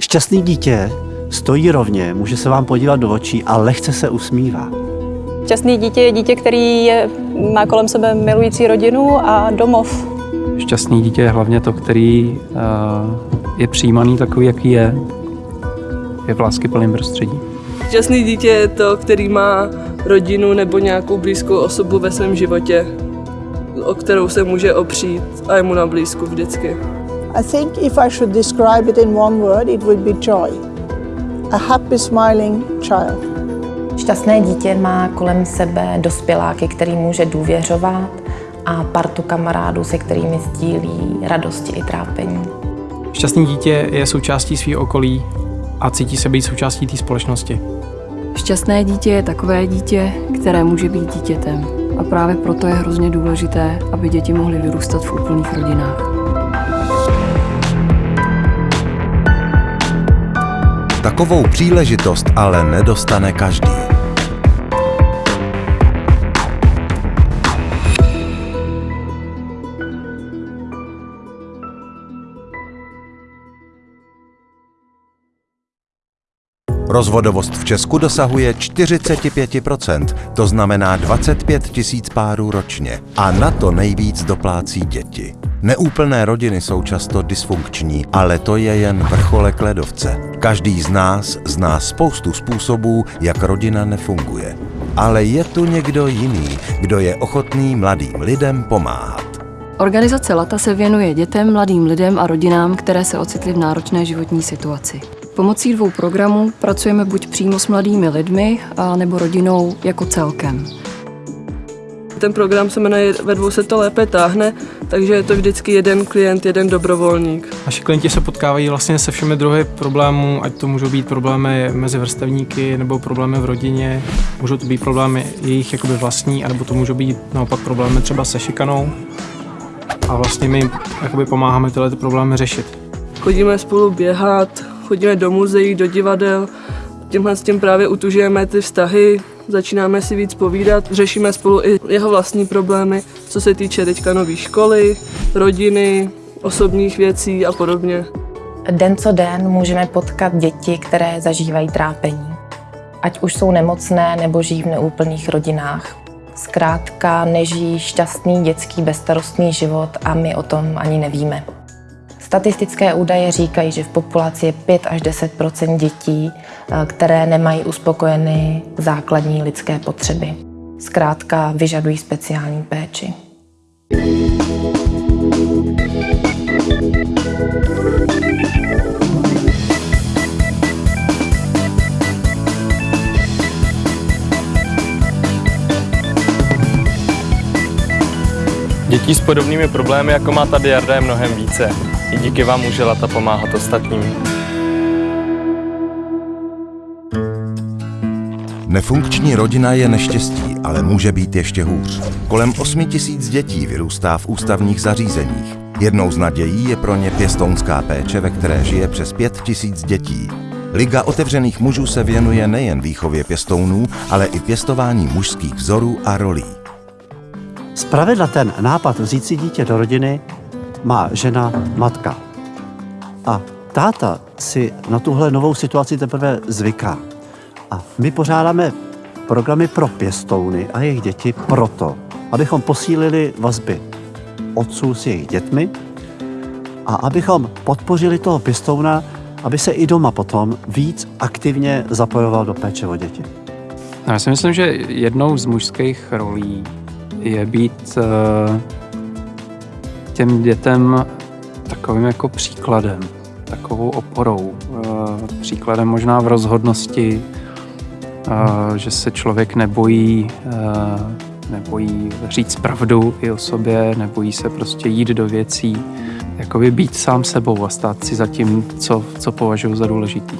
Šťastný dítě stojí rovně, může se vám podívat do očí a lehce se usmívá. Šťastný dítě je dítě, který je, má kolem sebe milující rodinu a domov. Šťastný dítě je hlavně to, který uh, je přijímaný takový, jaký je. Je v láskyplném prostředí. Šťastný dítě je to, který má rodinu nebo nějakou blízkou osobu ve svém životě, o kterou se může opřít a je mu na blízku vždycky. I think if I should describe it in one word, it would be joy. A happy smiling child. Šťastné dítě má kolem sebe dospěláky, který může důvěřovat a partu kamarádů, se kterými sdílí radosti i trápení. Šťastné dítě je součástí svého okolí a cítí se být součástí té společnosti. Šťastné dítě je takové dítě, které může být dítětem. A právě proto je hrozně důležité, aby děti mohly vyrůstat v úplných rodinách. Takovou příležitost ale nedostane každý. Rozvodovost v Česku dosahuje 45%, to znamená 25 tisíc párů ročně. A na to nejvíc doplácí děti. Neúplné rodiny jsou často dysfunkční, ale to je jen vrcholek ledovce. Každý z nás zná spoustu způsobů, jak rodina nefunguje. Ale je tu někdo jiný, kdo je ochotný mladým lidem pomáhat. Organizace LATA se věnuje dětem, mladým lidem a rodinám, které se ocitly v náročné životní situaci. Pomocí dvou programů pracujeme buď přímo s mladými lidmi, a nebo rodinou jako celkem. Ten program se jmenuje Ve dvou se to lépe táhne, takže je to vždycky jeden klient, jeden dobrovolník. Naši klienti se potkávají vlastně se všemi druhy problémů, ať to můžou být problémy mezi vrstevníky nebo problémy v rodině, můžou to být problémy jejich jakoby vlastní, anebo to můžou být naopak problémy třeba se šikanou. A vlastně my jim jakoby pomáháme tyhle ty problémy řešit. Chodíme spolu běhat, chodíme do muzeí, do divadel, tímhle s tím právě utužujeme ty vztahy, začínáme si víc povídat, řešíme spolu i jeho vlastní problémy, co se týče teďka nové školy, rodiny, osobních věcí a podobně. Den co den můžeme potkat děti, které zažívají trápení. Ať už jsou nemocné nebo žijí v neúplných rodinách. Zkrátka nežijí šťastný dětský bezstarostný život a my o tom ani nevíme. Statistické údaje říkají, že v populaci je 5 až 10% dětí, eh, které nemají uspokojeny základní lidské potřeby. Zkrátka vyžadují speciální péči. Dětí s podobnými problémy, jako má tady Jarda, je mnohem více. I díky vám může Lata pomáhat ostatním. Nefunkční rodina je neštěstí, ale může být ještě hůř. Kolem 8 tisíc dětí vyrůstá v ústavních zařízeních. Jednou z nadějí je pro ně pěstounská péče, ve které žije přes 5 tisíc dětí. Liga otevřených mužů se věnuje nejen výchově pěstounů, ale i pěstování mužských vzorů a rolí. Zpravidla ten nápad vzít si dítě do rodiny má žena, matka. A táta si na tuhle novou situaci teprve zvyká. A my pořádáme programy pro pěstouny a jejich děti proto, abychom posílili vazby otců s jejich dětmi a abychom podpořili toho pěstouna, aby se i doma potom víc aktivně zapojoval do péče o děti. Já si myslím, že jednou z mužských rolí je být uh, těm dětem takovým jako příkladem, takovou oporou, uh, příkladem možná v rozhodnosti, uh, že se člověk nebojí, nebojí říct pravdu i o sobě, nebojí se prostě jít do věcí, jakoby být sám sebou a stát si za tím, co, co považuji za důležitý.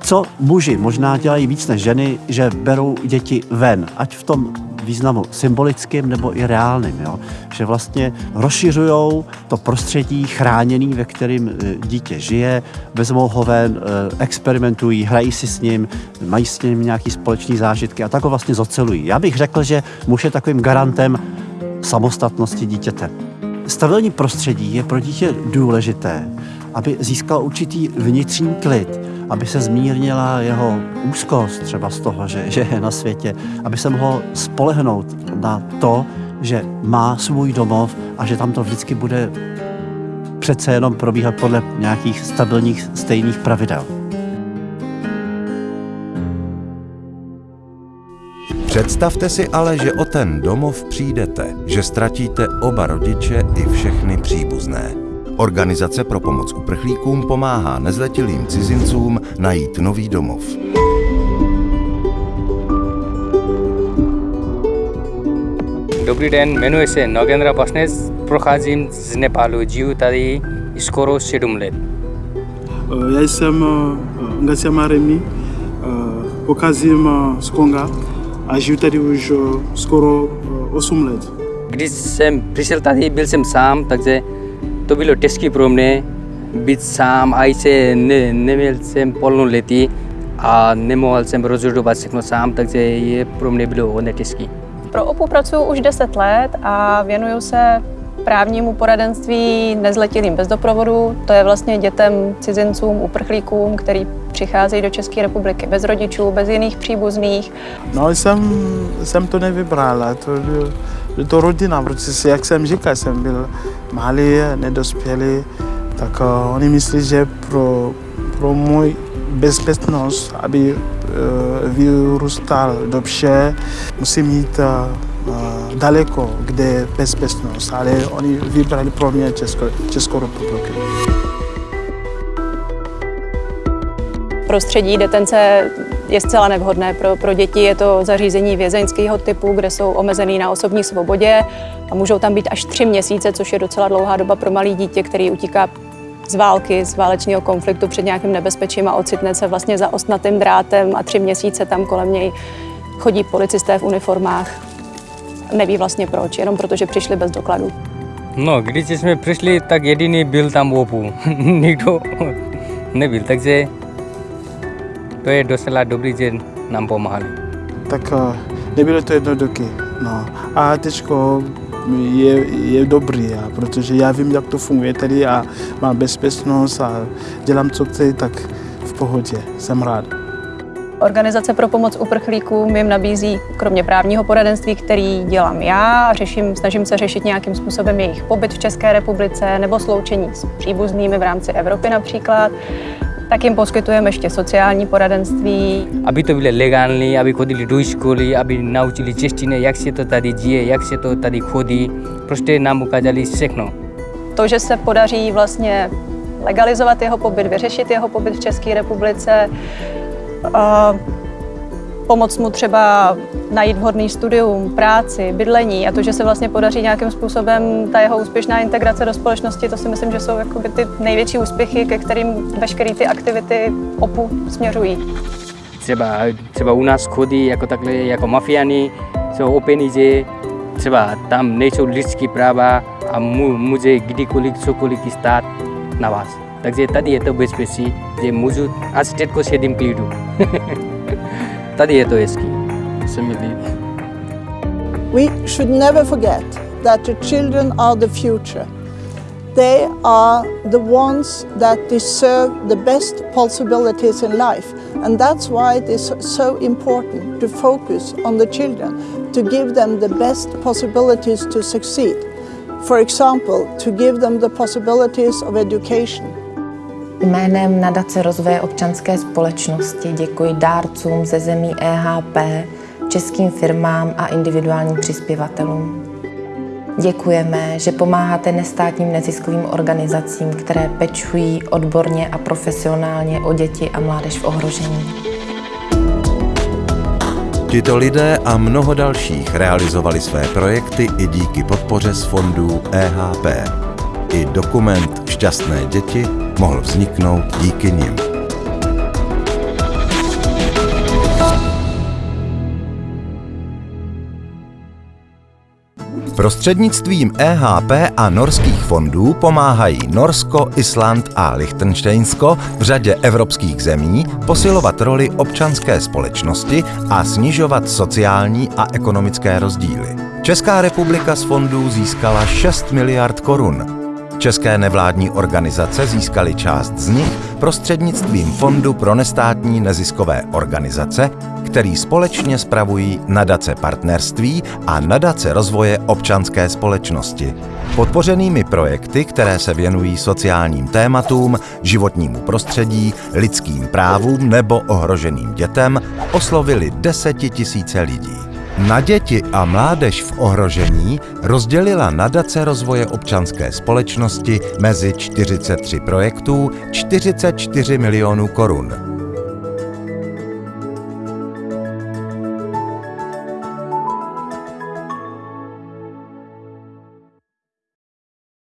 Co muži možná dělají víc než ženy, že berou děti ven, ať v tom významu symbolickým nebo i reálným. Jo? Že vlastně rozšiřují to prostředí chráněný, ve kterém e, dítě žije, vezmou ho ven, e, experimentují, hrají si s ním, mají s ním nějaký společný zážitky a tak ho vlastně zocelují. Já bych řekl, že muž je takovým garantem samostatnosti dítěte. Stabilní prostředí je pro dítě důležité, aby získal určitý vnitřní klid, aby se zmírnila jeho úzkost třeba z toho, že, že je na světě, aby se mohl spolehnout na to, že má svůj domov a že tam to vždycky bude přece jenom probíhat podle nějakých stabilních stejných pravidel. Představte si ale, že o ten domov přijdete, že ztratíte oba rodiče i všechny příbuzné. Organizace pro pomoc uprchlíkům pomáhá nezletilým cizincům najít nový domov. Dobrý den, jmenuji se Nogendra Pasnes, procházím z Nepálu, žiju tady skoro 7 let. Já jsem Ngasia Maremi, pocházím z Konga a žiju tady už skoro 8 let. Když jsem přišel tady, byl jsem sám, takže to bylo těžké pro mě být sám, a se ne, neměl jsem plnoletý a nemohl jsem rozhodovat všechno sám, takže je pro mě bylo hodně těžké. Pro OPU pracuji už 10 let a věnuju se právnímu poradenství nezletilým bez doprovodu. To je vlastně dětem, cizincům, uprchlíkům, který přicházejí do České republiky bez rodičů, bez jiných příbuzných. No, jsem, jsem to nevybrala, to, to rodina, protože jak jsem říkal, jsem byl malý, nedospělý, tak uh, oni myslí, že pro, pro můj bezpečnost, aby uh, vyrůstal dobře, musím mít uh, daleko, kde je bezpečnost, ale oni vybrali pro mě Česko, Českou republiku. Prostředí detence je zcela nevhodné pro, pro děti. Je to zařízení vězeňského typu, kde jsou omezený na osobní svobodě a můžou tam být až tři měsíce, což je docela dlouhá doba pro malý dítě, který utíká z války, z válečného konfliktu před nějakým nebezpečím a ocitne se vlastně za ostnatým drátem a tři měsíce tam kolem něj chodí policisté v uniformách. Neví vlastně proč, jenom protože přišli bez dokladů. No, když jsme přišli, tak jediný byl tam OPU. Nikdo nebyl, takže to je docela dobrý, že nám pomáhali. Tak nebylo to jednoduché. No. A teďko je, je dobrý, a protože já vím, jak to funguje tady a mám bezpečnost a dělám, co chci, tak v pohodě. Jsem rád. Organizace pro pomoc uprchlíkům jim nabízí kromě právního poradenství, který dělám já, řeším, snažím se řešit nějakým způsobem jejich pobyt v České republice nebo sloučení s příbuznými v rámci Evropy například, tak jim poskytujeme ještě sociální poradenství. Aby to bylo legální, aby chodili do školy, aby naučili češtinu, jak se to tady děje, jak se to tady chodí. Prostě nám ukázali všechno. To, že se podaří vlastně legalizovat jeho pobyt, vyřešit jeho pobyt v České republice, a pomoct mu třeba najít vhodný studium, práci, bydlení a to, že se vlastně podaří nějakým způsobem ta jeho úspěšná integrace do společnosti, to si myslím, že jsou jakoby ty největší úspěchy, ke kterým veškeré ty aktivity OPU směřují. Třeba, třeba u nás chodí jako takhle, jako mafiáni, jsou o peníze, třeba tam nejsou lidské práva a může kdykoliv cokoliv stát na vás. Takže tady je to bezpečí, že můžu a všetko sedím klidu. tady je to hezký. Se mi líbí. We should never forget that the children are the future. They are the ones that deserve the best possibilities in life. And that's why it is so important to focus on the children, to give them the best possibilities to succeed. For example, to give them the possibilities of education. Jménem Nadace rozvoje občanské společnosti děkuji dárcům ze zemí EHP, českým firmám a individuálním přispěvatelům. Děkujeme, že pomáháte nestátním neziskovým organizacím, které pečují odborně a profesionálně o děti a mládež v ohrožení. Tito lidé a mnoho dalších realizovali své projekty i díky podpoře z fondů EHP. I dokument Šťastné děti mohl vzniknout díky nim. Prostřednictvím EHP a norských fondů pomáhají Norsko, Island a Liechtensteinsko v řadě evropských zemí posilovat roli občanské společnosti a snižovat sociální a ekonomické rozdíly. Česká republika z fondů získala 6 miliard korun. České nevládní organizace získaly část z nich prostřednictvím Fondu pro nestátní neziskové organizace, který společně spravují nadace partnerství a nadace rozvoje občanské společnosti. Podpořenými projekty, které se věnují sociálním tématům, životnímu prostředí, lidským právům nebo ohroženým dětem, oslovili desetitisíce lidí. Na děti a mládež v ohrožení rozdělila nadace rozvoje občanské společnosti mezi 43 projektů 44 milionů korun.